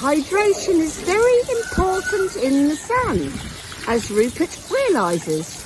Hydration is very important in the sun, as Rupert realises.